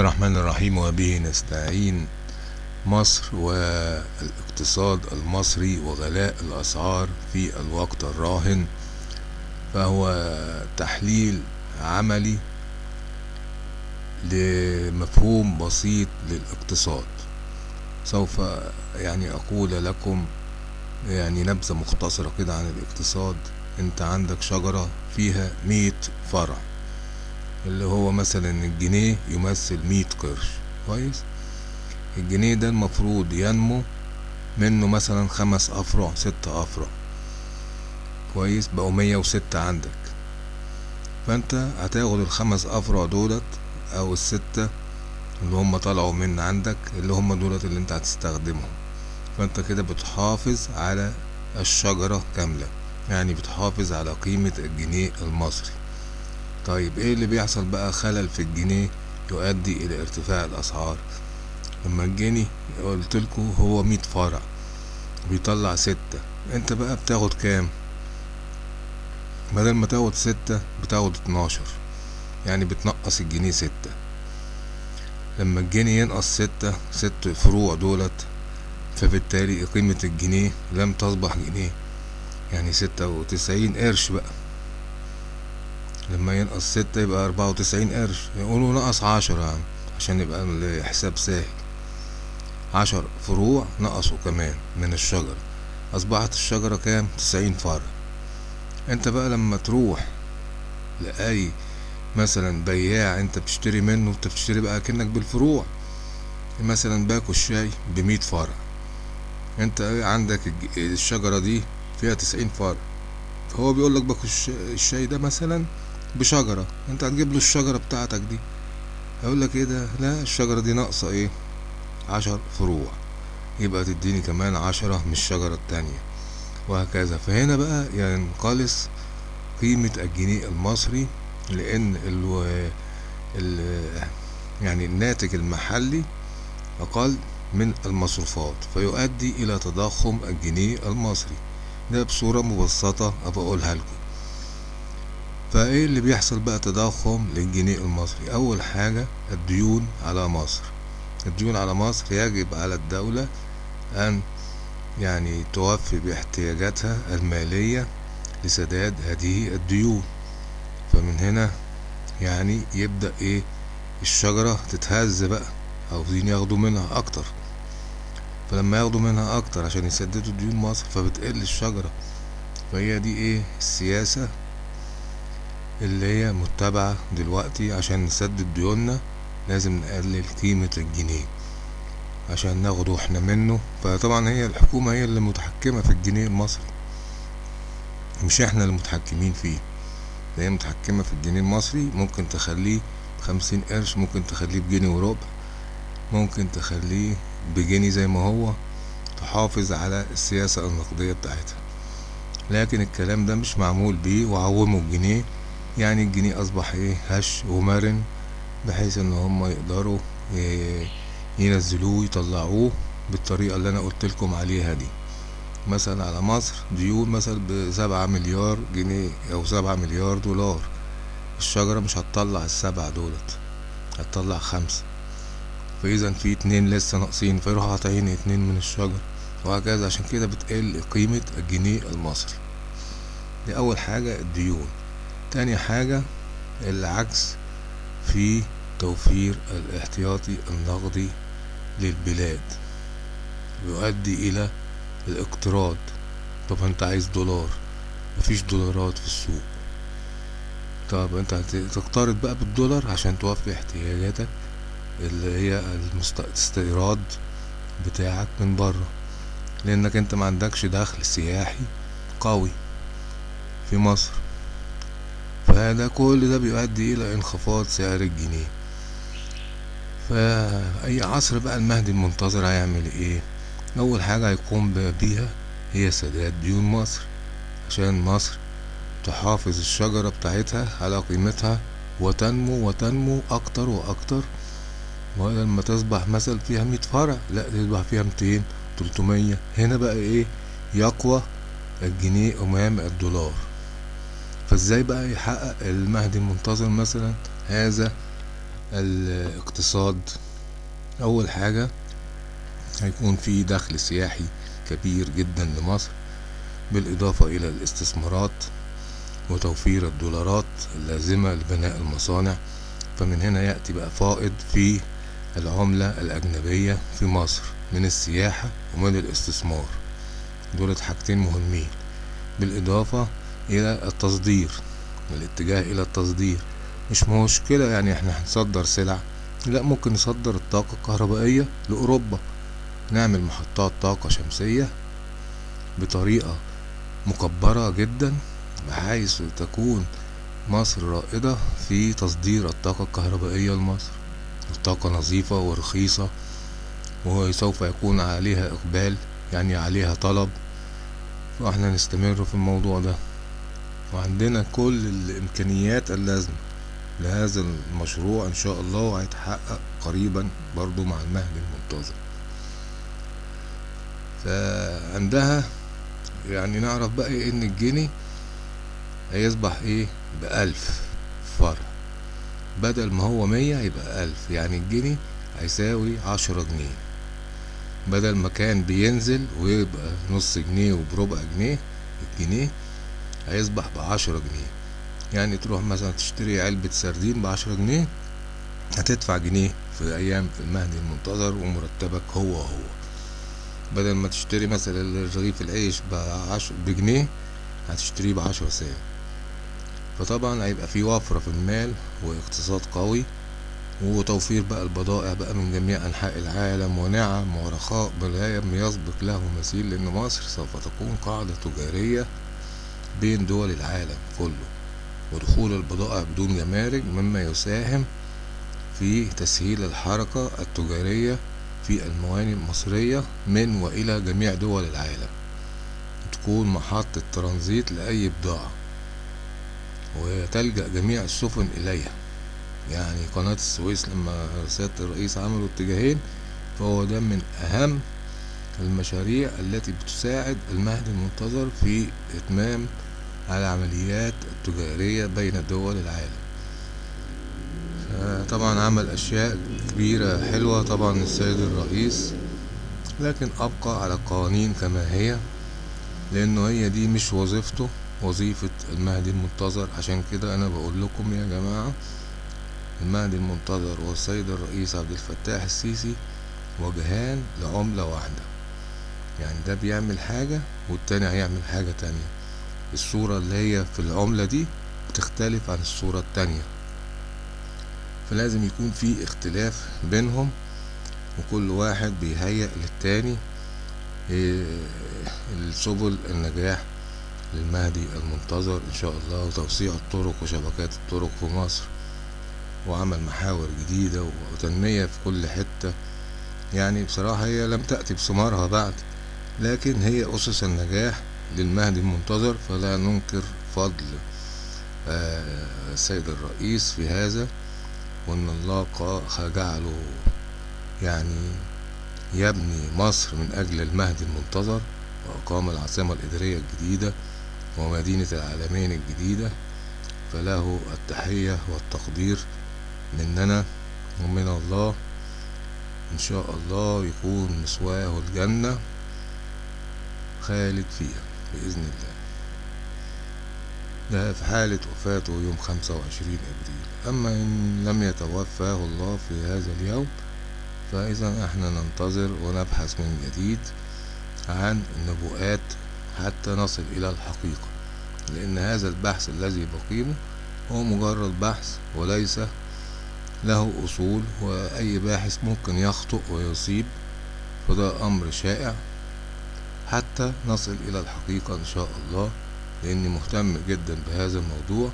الرحمن الرحيم وبه نستعين. مصر والاقتصاد المصري وغلاء الأسعار في الوقت الراهن فهو تحليل عملي لمفهوم بسيط للاقتصاد. سوف يعني أقول لكم يعني نبذة مختصرة كده عن الاقتصاد. أنت عندك شجرة فيها مية فرع. اللي هو مثلا الجنيه يمثل مية قرش. كويس؟ الجنيه ده المفروض ينمو منه مثلا خمس أفرع ست أفرع كويس؟ بقوا مية وستة عندك. فأنت هتاخد الخمس أفرع دولت أو الستة اللي هم طلعوا من عندك اللي هم دولت اللي أنت هتستخدمهم. فأنت كده بتحافظ على الشجرة كاملة. يعني بتحافظ على قيمة الجنيه المصري. طيب إيه اللي بيحصل بقى خلل في الجنيه يؤدي إلى ارتفاع الأسعار؟ لما الجنيه قلتلكوا هو مية فرع بيطلع ستة. أنت بقى بتاخد كام؟ بدل ما تاخد ستة بتاخد اتناشر يعني بتنقص الجنيه ستة. لما الجنيه ينقص ستة ست فروع دولت فبالتالي قيمة الجنيه لم تصبح جنيه يعني ستة وتسعين قرش بقى. لما ينقص ستة يبقى أربعة وتسعين قرش. يقولوا نقص عشرة يعني عشان يبقى الحساب سهل. عشر فروع نقصوا كمان من الشجرة. أصبحت الشجرة كام؟ تسعين فرع. أنت بقى لما تروح لأي مثلا بياع أنت بتشتري منه أنت بتشتري بقى كأنك بالفروع. مثلا باكو الشاي بمية فرع. أنت عندك الشجرة دي فيها تسعين فرع. فهو بيقول لك باكو الشاي ده مثلا بشجرة. انت هتجيب له الشجرة بتاعتك دي. هيقول لك إيه ده؟ لا الشجرة دي ناقصة إيه؟ عشر فروع. يبقى تديني كمان عشرة من الشجرة التانية. وهكذا. فهنا بقى ينقلص قيمة الجنيه المصري لأن ال ال يعني الناتج المحلي أقل من المصروفات. فيؤدي إلى تضخم الجنيه المصري. ده بصورة مبسطة أبقولها لكم. فإيه اللي بيحصل بقى؟ تضخم للجنيه المصري. أول حاجة الديون على مصر. الديون على مصر يجب على الدولة أن يعني توفي باحتياجاتها المالية لسداد هذه الديون. فمن هنا يعني يبدأ إيه؟ الشجرة تتهز بقى. عاوزين ياخدوا منها أكتر. فلما ياخدوا منها أكتر عشان يسددوا ديون مصر فبتقل الشجرة. فهي دي إيه؟ السياسة اللي هي متبعة دلوقتي عشان نسدد ديوننا لازم نقلل قيمة الجنيه عشان ناخده إحنا منه. فطبعا هي الحكومة هي اللي متحكمة في الجنيه المصري مش إحنا اللي متحكمين فيه هي متحكمة في الجنيه المصري ممكن تخليه خمسين قرش ممكن تخليه بجنيه وربع ممكن تخليه بجنيه زي ما هو تحافظ على السياسة النقدية بتاعتها. لكن الكلام ده مش معمول بيه وعوموا الجنيه. يعني الجنيه أصبح إيه هش ومرن بحيث إن هم يقدروا ينزلوه يطلعوه بالطريقة اللي أنا قلت لكم عليها دي. مثلا على مصر ديون مثلا بسبعة مليار جنيه أو سبعة مليار دولار. الشجرة مش هتطلع السبعة دولت هتطلع خمسة. فاذا في اتنين لسه ناقصين فيروحوا قاطعين اتنين من الشجر وهكذا. عشان كده بتقل قيمة الجنيه المصري. دي أول حاجة الديون. تاني حاجة العكس في توفير الاحتياطي النقدي للبلاد. يؤدي إلى الاقتراض. طب أنت عايز دولار؟ مفيش دولارات في السوق. طب أنت هتقترض بقى بالدولار عشان توفي احتياجاتك اللي هي الاستيراد بتاعك من بره. لأنك أنت ما عندكش دخل سياحي قوي في مصر. فده كل ده بيؤدي إلى انخفاض سعر الجنيه. فأي عصر بقى المهدي المنتظر هيعمل إيه؟ أول حاجة هيقوم بيها هي سداد ديون مصر عشان مصر تحافظ الشجرة بتاعتها على قيمتها وتنمو وتنمو أكتر وأكتر ولما تصبح مثلا فيها مية فرع لا تصبح فيها ميتين تلتمية. هنا بقى إيه؟ يقوى الجنيه أمام الدولار. فازاي بقى يحقق المهدي المنتظر مثلا هذا الاقتصاد؟ أول حاجة هيكون في دخل سياحي كبير جدا لمصر بالإضافة إلى الاستثمارات وتوفير الدولارات اللازمة لبناء المصانع. فمن هنا يأتي بقى فائض في العملة الأجنبية في مصر من السياحة ومن الاستثمار. دولت حاجتين مهمين. بالإضافة إلى التصدير الاتجاه إلى التصدير. مش مشكلة يعني إحنا هنصدر سلع لا ممكن نصدر الطاقة الكهربائية لأوروبا. نعمل محطات طاقة شمسية بطريقة مكبرة جدا بحيث تكون مصر رائدة في تصدير الطاقة الكهربائية لمصر. الطاقة نظيفة ورخيصة وسوف يكون عليها إقبال يعني عليها طلب. فإحنا نستمر في الموضوع ده. وعندنا كل الإمكانيات اللازمة لهذا المشروع إن شاء الله وهيتحقق قريبا برضو مع المهد المنتظر. فعندها يعني نعرف بقى إيه إن الجنيه هيصبح إيه؟ بألف فرع. بدل ما هو مية يبقى ألف يعني الجنيه هيساوي عشرة جنيه. بدل ما كان بينزل ويبقى نص جنيه وبربع جنيه الجنيه هيصبح بعشرة جنيه. يعني تروح مثلا تشتري علبة سردين بعشرة جنيه هتدفع جنيه في أيام في المهد المنتظر ومرتبك هو هو بدل ما تشتري مثلا رغيف العيش بجنيه هتشتريه بعشرة سنت فطبعا هيبقى في وفرة في المال واقتصاد قوي وتوفير بقى البضائع بقى من جميع أنحاء العالم ونعم ورخاء بلا يسبق له مثيل لأن مصر سوف تكون قاعدة تجارية بين دول العالم كله. ودخول البضائع بدون جمارك مما يساهم في تسهيل الحركة التجارية في الموانئ المصرية من وإلى جميع دول العالم. تكون محطة ترانزيت لأي بضاعة. وتلجأ جميع السفن إليها. يعني قناة السويس لما سيادة الرئيس عملوا اتجاهين فهو ده من أهم المشاريع التي بتساعد المهد المنتظر في إتمام العمليات التجارية بين دول العالم. طبعا عمل أشياء كبيرة حلوة طبعا السيد الرئيس لكن أبقى على القوانين كما هي لأنه هي دي مش وظيفته وظيفة المهدي المنتظر. عشان كده أنا بقول لكم يا جماعة المهدي المنتظر والسيد الرئيس عبد الفتاح السيسي وجهان لعملة واحدة. يعني ده بيعمل حاجة والتاني هيعمل حاجة تانية. الصورة اللي هي في العملة دي بتختلف عن الصورة التانية. فلازم يكون في اختلاف بينهم وكل واحد بيهيأ للتاني السبل النجاح للمهدي المنتظر إن شاء الله وتوسيع الطرق وشبكات الطرق في مصر وعمل محاور جديدة وتنمية في كل حتة. يعني بصراحة هي لم تأتي بثمارها بعد. لكن هي أسس النجاح للمهدي المنتظر فلا ننكر فضل السيد الرئيس في هذا وأن الله جعله يعني يبني مصر من أجل المهدي المنتظر وأقام العاصمة الإدارية الجديدة ومدينة العالمين الجديدة. فله التحية والتقدير مننا ومن الله إن شاء الله يكون مسواه الجنة. خالد فيها بإذن الله. ده في حالة وفاته يوم خمسة وعشرين أبريل. أما إن لم يتوفاه الله في هذا اليوم فإذا إحنا ننتظر ونبحث من جديد عن النبوءات حتى نصل إلى الحقيقة. لأن هذا البحث الذي بقيمه هو مجرد بحث وليس له أصول وأي باحث ممكن يخطئ ويصيب فده أمر شائع. حتى نصل إلى الحقيقة إن شاء الله لأني مهتم جدا بهذا الموضوع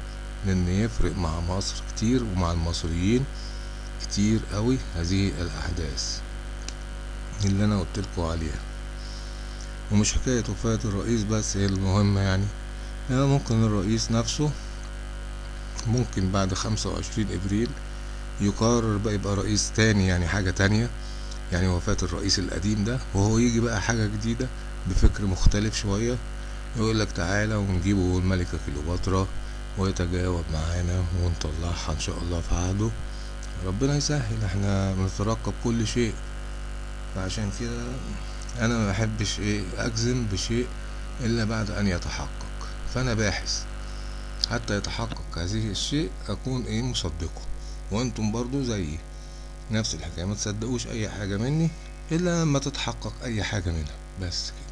لأن يفرق مع مصر كتير ومع المصريين كتير قوي هذه الأحداث اللي أنا قلتلكوا عليها. ومش حكاية وفاة الرئيس بس هي المهمة يعني. يعني ممكن الرئيس نفسه ممكن بعد خمسة وعشرين إبريل يقرر بقى يبقى رئيس تاني يعني حاجة تانية. يعني وفاة الرئيس القديم ده وهو يجي بقى حاجة جديدة. بفكر مختلف شوية. يقول لك تعالى ونجيبه الملكة كليوباترا ويتجاوب معانا ونطلعها إن شاء الله في عهده. ربنا يسهل إحنا بنترقب كل شيء. فعشان كده أنا ما بحبش إيه أجزم بشيء إلا بعد أن يتحقق. فأنا باحث حتى يتحقق هذه الشيء أكون إيه مصدقه. وأنتم برضو زيي. نفس الحكاية ما تصدقوش أي حاجة مني إلا لما تتحقق أي حاجة منها. بس كده.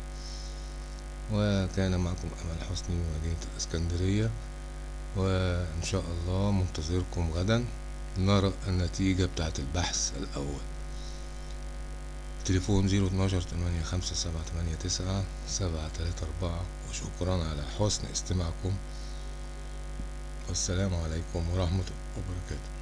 وكان معكم أمل حسني من مدينة الإسكندرية. وإن شاء الله منتظركم غدا نرى النتيجة بتاعت البحث الأول. تليفون زيرو اتناشر تمانية خمسة سبعة تمانية تسعة سبعة تلاتة أربعة. وشكرا على حسن استماعكم. والسلام عليكم ورحمة الله وبركاته.